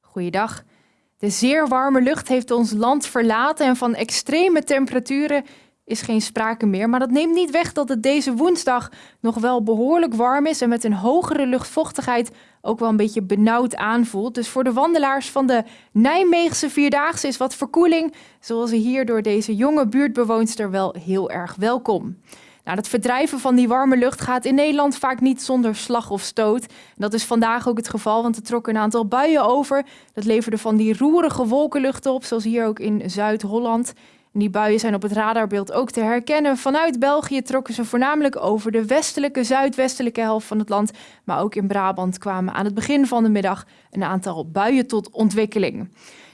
Goeiedag. De zeer warme lucht heeft ons land verlaten en van extreme temperaturen is geen sprake meer. Maar dat neemt niet weg dat het deze woensdag nog wel behoorlijk warm is en met een hogere luchtvochtigheid ook wel een beetje benauwd aanvoelt. Dus voor de wandelaars van de Nijmeegse Vierdaagse is wat verkoeling, zoals hier door deze jonge buurtbewoonster, wel heel erg welkom. Nou, het verdrijven van die warme lucht gaat in Nederland vaak niet zonder slag of stoot. Dat is vandaag ook het geval, want er trokken een aantal buien over. Dat leverde van die roerige wolkenlucht op, zoals hier ook in Zuid-Holland. Die buien zijn op het radarbeeld ook te herkennen. Vanuit België trokken ze voornamelijk over de westelijke, zuidwestelijke helft van het land. Maar ook in Brabant kwamen aan het begin van de middag een aantal buien tot ontwikkeling.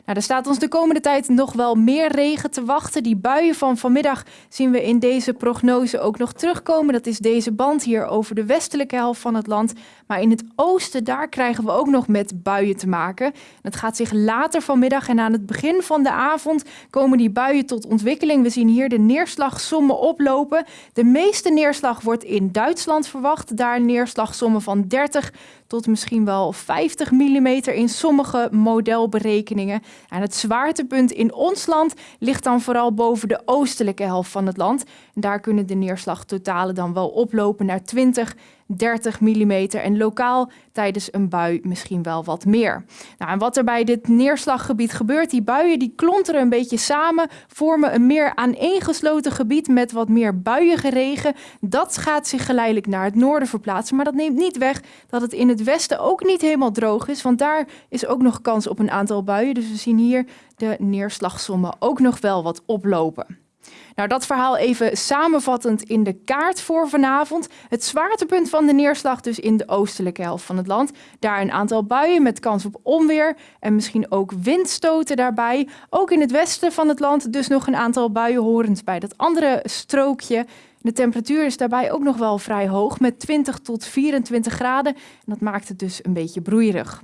Nou, er staat ons de komende tijd nog wel meer regen te wachten. Die buien van vanmiddag zien we in deze prognose ook nog terugkomen. Dat is deze band hier over de westelijke helft van het land. Maar in het oosten, daar krijgen we ook nog met buien te maken. Het gaat zich later vanmiddag en aan het begin van de avond komen die buien tot ontwikkeling. We zien hier de neerslagsommen oplopen. De meeste neerslag wordt in Duitsland verwacht. Daar neerslagsommen van 30 tot misschien wel 50 mm in sommige modelberekeningen. Het zwaartepunt in ons land ligt dan vooral boven de oostelijke helft van het land. En daar kunnen de neerslagtotalen dan wel oplopen naar 20 30 mm en lokaal tijdens een bui misschien wel wat meer. Nou, en wat er bij dit neerslaggebied gebeurt, die buien die klonteren een beetje samen, vormen een meer aaneengesloten gebied met wat meer buiige regen. Dat gaat zich geleidelijk naar het noorden verplaatsen, maar dat neemt niet weg dat het in het westen ook niet helemaal droog is, want daar is ook nog kans op een aantal buien. Dus we zien hier de neerslagsommen ook nog wel wat oplopen. Nou, dat verhaal even samenvattend in de kaart voor vanavond. Het zwaartepunt van de neerslag dus in de oostelijke helft van het land. Daar een aantal buien met kans op onweer en misschien ook windstoten daarbij. Ook in het westen van het land dus nog een aantal buien horend bij dat andere strookje. De temperatuur is daarbij ook nog wel vrij hoog met 20 tot 24 graden. En dat maakt het dus een beetje broeierig.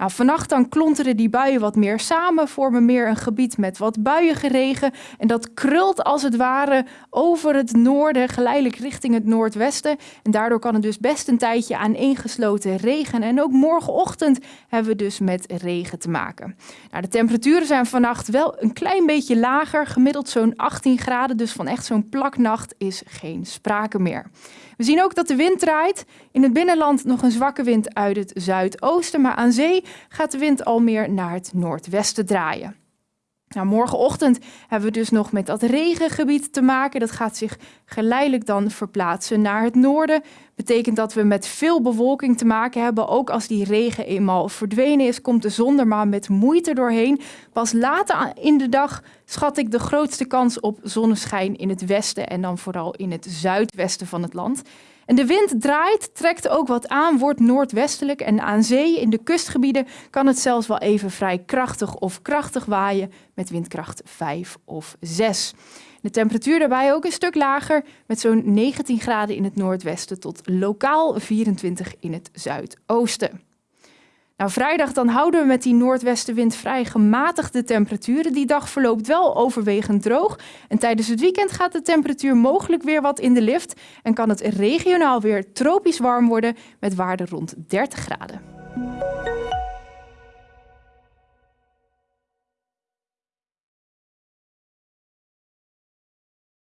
Nou, vannacht dan klonteren die buien wat meer samen, vormen meer een gebied met wat buiige regen. En dat krult als het ware over het noorden, geleidelijk richting het noordwesten. En daardoor kan het dus best een tijdje aaneengesloten regen. En ook morgenochtend hebben we dus met regen te maken. Nou, de temperaturen zijn vannacht wel een klein beetje lager, gemiddeld zo'n 18 graden. Dus van echt zo'n plaknacht is geen sprake meer. We zien ook dat de wind draait. In het binnenland nog een zwakke wind uit het zuidoosten, maar aan zee gaat de wind al meer naar het noordwesten draaien. Nou, morgenochtend hebben we dus nog met dat regengebied te maken. Dat gaat zich geleidelijk dan verplaatsen naar het noorden. Betekent dat we met veel bewolking te maken hebben. Ook als die regen eenmaal verdwenen is, komt de zon er maar met moeite doorheen. Pas later in de dag schat ik de grootste kans op zonneschijn in het westen en dan vooral in het zuidwesten van het land. En de wind draait, trekt ook wat aan, wordt noordwestelijk en aan zee in de kustgebieden kan het zelfs wel even vrij krachtig of krachtig waaien met windkracht 5 of 6. De temperatuur daarbij ook een stuk lager met zo'n 19 graden in het noordwesten tot lokaal 24 in het zuidoosten. Nou, vrijdag dan houden we met die noordwestenwind vrij gematigde temperaturen. Die dag verloopt wel overwegend droog. En tijdens het weekend gaat de temperatuur mogelijk weer wat in de lift. En kan het regionaal weer tropisch warm worden met waarden rond 30 graden.